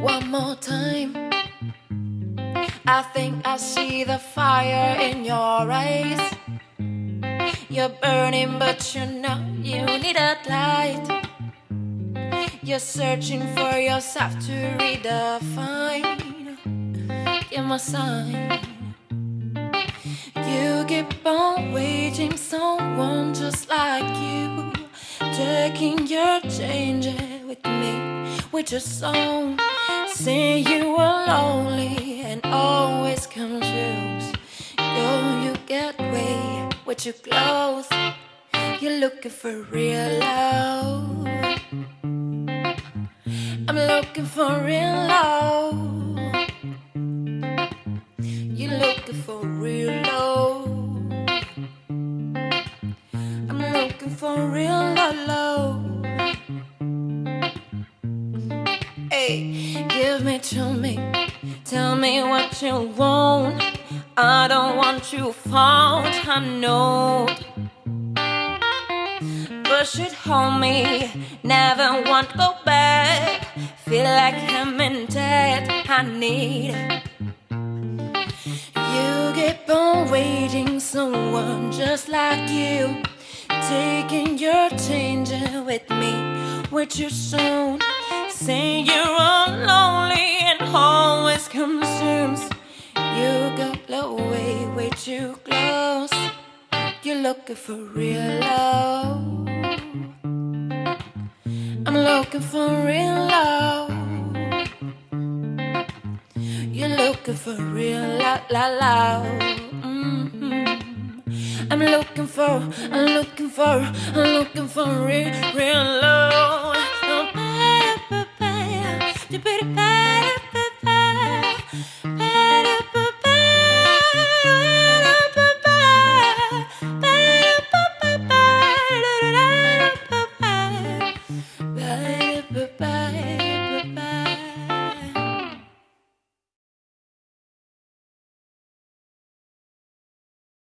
One more time. I think I see the fire in your eyes. You're burning, but you know you need a light. You're searching for yourself to redefine. Give me a sign. On waiting, someone just like you. Taking your changes with me, with your song. Say you are lonely and always confused. Go, you get way with your clothes. You're looking for real love. I'm looking for real love. Real love. Hey, give me to me. Tell me what you want. I don't want you found. I know. Push it home me. Never want to go back. Feel like I'm in debt. I need. You keep on waiting, someone just like you. Taking your changing with me, with your soon. Say you're all lonely and always consumes. You go blow away way too close. You're looking for real love. I'm looking for real love. You're looking for real la la love. Mhm. I'm looking for, I'm looking for, I'm looking for real, real love.